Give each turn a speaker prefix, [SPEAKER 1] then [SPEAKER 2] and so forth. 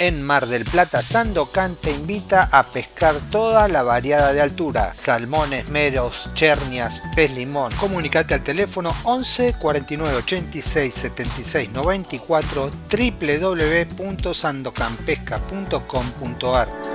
[SPEAKER 1] En Mar del Plata, Sandocan te invita a pescar toda la variada de altura, salmones, meros, chernias, pez limón. Comunicate al teléfono 11 49 86 76 94 www.sandocanpesca.com.ar